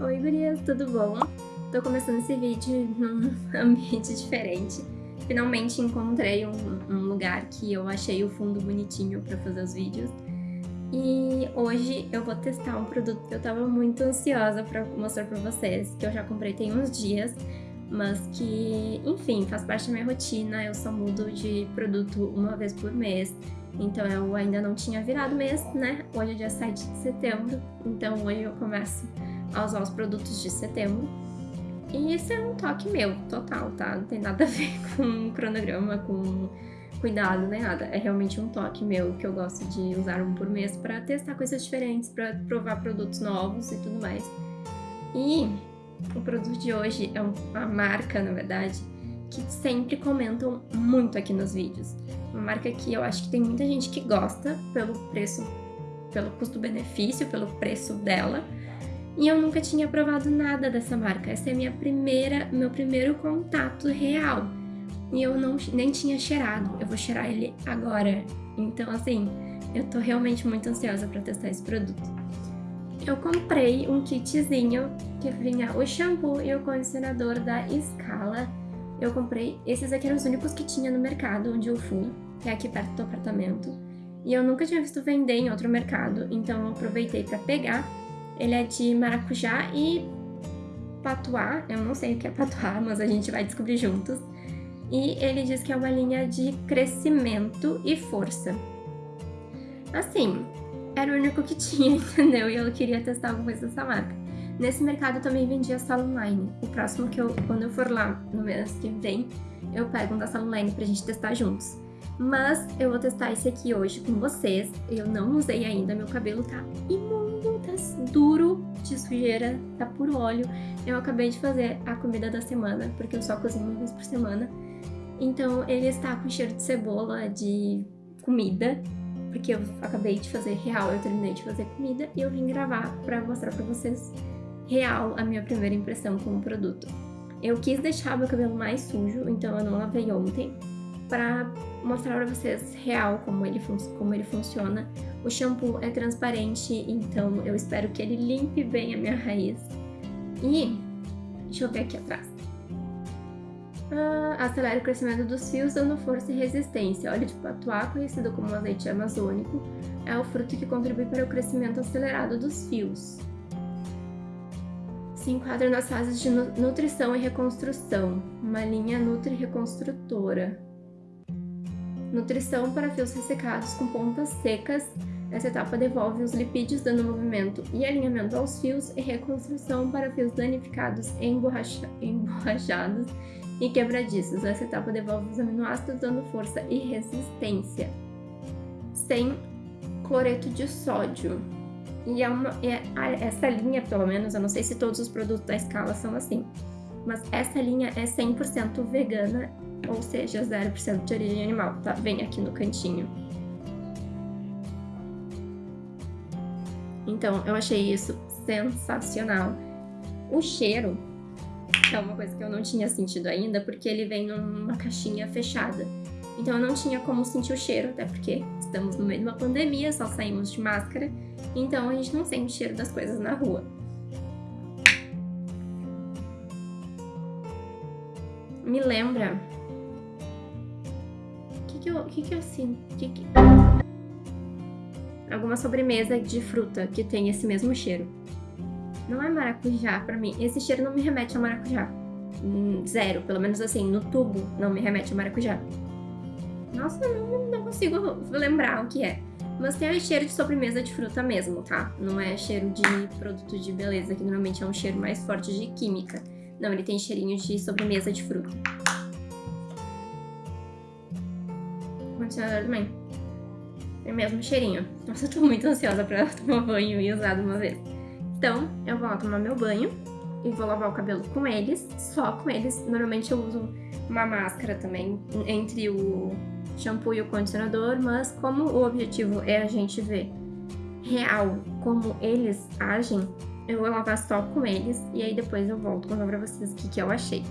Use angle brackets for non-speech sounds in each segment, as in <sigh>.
Oi gurias, tudo bom? Tô começando esse vídeo num <laughs> ambiente diferente. Finalmente encontrei um, um, lugar que eu achei o fundo bonitinho pra fazer os vídeos. E hoje eu vou testar um produto que eu tava muito ansiosa pra mostrar pra vocês, que eu já comprei tem uns dias, mas que, enfim, faz parte da minha rotina, eu só mudo de produto uma vez por mês. Então eu ainda não tinha virado mês, né? Hoje é dia 7 de setembro, então hoje eu começo a usar os produtos de setembro. E isso é um toque meu, total, tá? Não tem nada a ver <laughs> com cronograma, com cuidado, nem nada. É realmente um toque meu que eu gosto de usar um por mês para testar coisas diferentes, para provar produtos novos e tudo mais. E o produto de hoje é uma marca, na verdade, que sempre comentam muito aqui nos vídeos. Uma marca que eu acho que tem muita gente que gosta pelo preço, pelo custo-benefício, pelo preço dela. E eu nunca tinha provado nada dessa marca. Essa é minha primeira, meu primeiro contato real. E eu não, nem tinha cheirado. Eu vou cheirar ele agora. Então, assim, eu tô realmente muito ansiosa para testar esse produto. Eu comprei um kitzinho que vinha o shampoo e o condicionador da Scala. Eu comprei, esses aqui eram os únicos que tinha no mercado onde eu fui que é aqui perto do apartamento. E eu nunca tinha visto vender em outro mercado, então eu aproveitei para pegar. Ele é de maracujá e patuá, eu não sei o que é patuá, <laughs> mas a gente vai descobrir juntos. E ele diz que é uma linha de crescimento e força. Assim, era o único que <laughs> tinha, entendeu? E eu queria testar alguma coisa dessa marca. Nesse mercado eu também vendia sala online. O próximo que eu, quando eu for lá no mês que vem, eu pego um da sala online pra gente testar juntos. Mas eu vou testar esse aqui hoje com vocês. Eu não usei ainda, meu cabelo tá imundo, tá duro de sujeira, tá por óleo. Eu acabei de fazer a comida da semana, porque eu só cozinho uma vez por semana. Então ele está com cheiro de cebola, de comida, porque eu acabei de fazer real, eu terminei de fazer comida e eu vim gravar pra mostrar pra vocês real a minha primeira impressão com o produto. Eu quis deixar meu cabelo mais sujo, então eu não lavei ontem, para mostrar para vocês real como ele, como ele funciona. O shampoo é transparente, então eu espero que ele limpe bem a minha raiz. E deixa eu ver aqui atrás. Ah, acelera o crescimento dos fios dando força e resistência. Óleo de patuá, conhecido como azeite amazônico, é o fruto que contribui para o crescimento acelerado dos fios. Se enquadra nas fases de nutrição e reconstrução, uma linha nutri-reconstrutora. Nutrição para fios ressecados com pontas secas. Essa etapa devolve os lipídios dando movimento e alinhamento aos fios e reconstrução para fios danificados, emborracha emborrachados e quebradiços. Essa etapa devolve os aminoácidos dando força e resistência. Sem cloreto de sódio. E é uma, é, essa linha, pelo menos, eu não sei se todos os produtos da escala são assim, mas essa linha é 100% vegana ou seja, 0% de origem animal, tá? Vem aqui no cantinho. Então, eu achei isso sensacional. O cheiro é uma coisa que eu não tinha sentido ainda, porque ele vem numa caixinha fechada. Então eu não tinha como sentir o cheiro, até porque estamos no meio de uma pandemia, só saímos de máscara, então a gente não sente o cheiro das coisas na rua. Me lembra eu, que que eu sinto? Que que... Alguma sobremesa de fruta que tem esse mesmo cheiro. Não é maracujá pra mim. Esse cheiro não me remete a maracujá. Hum, zero, pelo menos assim, no tubo não me remete a maracujá. Nossa, não, não consigo lembrar o que é. Mas tem o cheiro de sobremesa de fruta mesmo, tá? Não é cheiro de produto de beleza, que normalmente é um cheiro mais forte de química. Não, ele tem cheirinho de sobremesa de fruta. condicionador também. Tem o mesmo cheirinho. Nossa, eu tô muito ansiosa pra <laughs> tomar banho e usar de uma vez. Então, eu vou lá tomar meu banho e vou lavar o cabelo com eles, só com eles. Normalmente eu uso uma máscara também entre o shampoo e o condicionador, mas como o objetivo é a gente ver real como eles agem, eu vou lavar só com eles e aí depois eu volto contar pra vocês o que, que eu achei.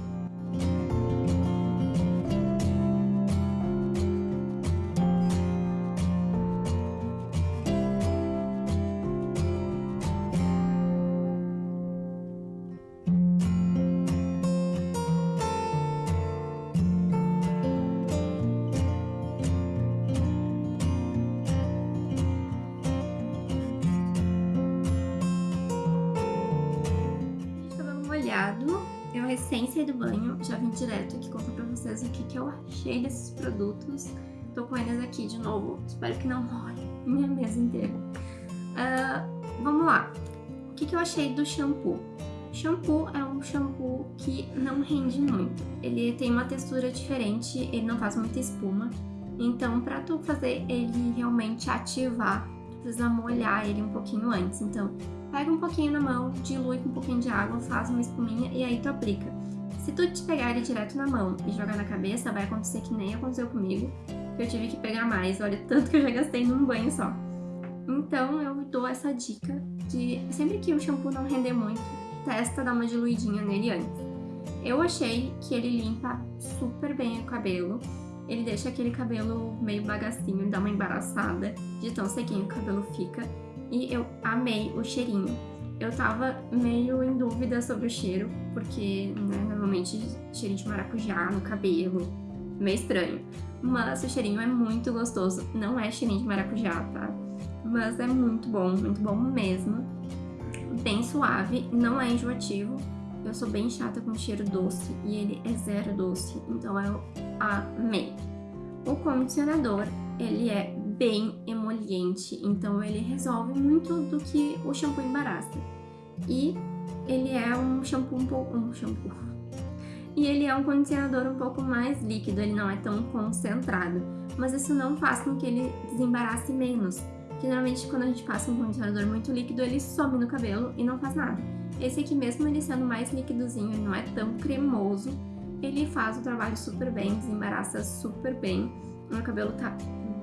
Recém saí do banho, já vim direto aqui contar pra vocês o que, que eu achei desses produtos. Tô com eles aqui de novo, espero que não molhe <laughs> minha mesa inteira. Uh, vamos lá, o que, que eu achei do shampoo? Shampoo é um shampoo que não rende muito. Ele tem uma textura diferente, ele não faz muita espuma. Então, para tu fazer ele realmente ativar, tu precisa molhar ele um pouquinho antes. Então, pega um pouquinho na mão, dilui com um pouquinho de água, faz uma espuminha e aí tu aplica. Se tu te pegar ele direto na mão e jogar na cabeça, vai acontecer que nem aconteceu comigo, que eu tive que pegar mais, olha tanto que eu já gastei num banho só. Então eu dou essa dica de sempre que o shampoo não render muito, testa dar uma diluidinha nele antes. Eu achei que ele limpa super bem o cabelo, ele deixa aquele cabelo meio bagacinho, dá uma embaraçada de tão sequinho que o cabelo fica e eu amei o cheirinho. Eu tava meio em dúvida sobre o cheiro, porque né, normalmente cheirinho de maracujá no cabelo, meio estranho. Mas o cheirinho é muito gostoso, não é cheirinho de maracujá, tá? Mas é muito bom, muito bom mesmo. Bem suave, não é enjoativo. Eu sou bem chata com cheiro doce e ele é zero doce, então eu amei. O condicionador, ele é bem emoliente, então ele resolve muito do que o shampoo embaraça. E ele é um shampoo um pouco... um shampoo... E ele é um condicionador um pouco mais líquido, ele não é tão concentrado. Mas isso não faz com que ele desembarace menos. Geralmente quando a gente passa um condicionador muito líquido, ele some no cabelo e não faz nada. Esse aqui, mesmo ele sendo mais líquidozinho, ele não é tão cremoso, ele faz o trabalho super bem, desembaraça super bem. Meu cabelo tá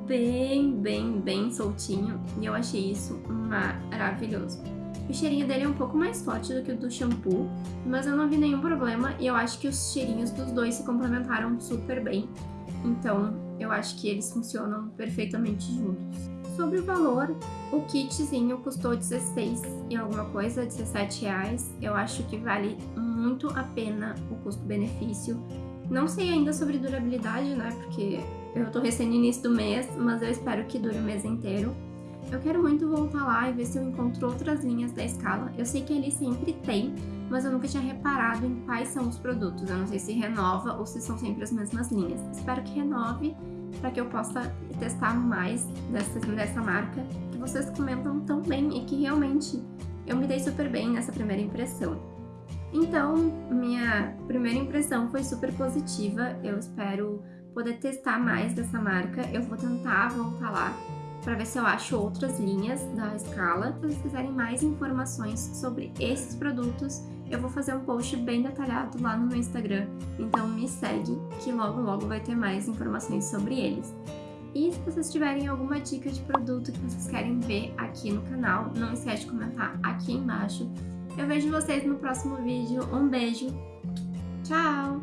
bem, bem, bem soltinho e eu achei isso maravilhoso. O cheirinho dele é um pouco mais forte do que o do shampoo, mas eu não vi nenhum problema e eu acho que os cheirinhos dos dois se complementaram super bem. Então, eu acho que eles funcionam perfeitamente juntos. Sobre o valor, o kitzinho custou 16 e alguma coisa, 17 reais. Eu acho que vale muito a pena o custo-benefício. Não sei ainda sobre durabilidade, né, porque eu tô recém no início do mês, mas eu espero que dure o mês inteiro. Eu quero muito voltar lá e ver se eu encontro outras linhas da escala. Eu sei que ele sempre tem, mas eu nunca tinha reparado em quais são os produtos. Eu não sei se renova ou se são sempre as mesmas linhas. Espero que renove para que eu possa testar mais dessa, dessa marca, que vocês comentam tão bem e que realmente eu me dei super bem nessa primeira impressão. Então, minha primeira impressão foi super positiva, eu espero poder testar mais dessa marca. Eu vou tentar voltar lá para ver se eu acho outras linhas da escala. Se vocês quiserem mais informações sobre esses produtos, eu vou fazer um post bem detalhado lá no meu Instagram. Então me segue que logo logo vai ter mais informações sobre eles. E se vocês tiverem alguma dica de produto que vocês querem ver aqui no canal, não esquece de comentar aqui embaixo. Eu vejo vocês no próximo vídeo. Um beijo. Tchau!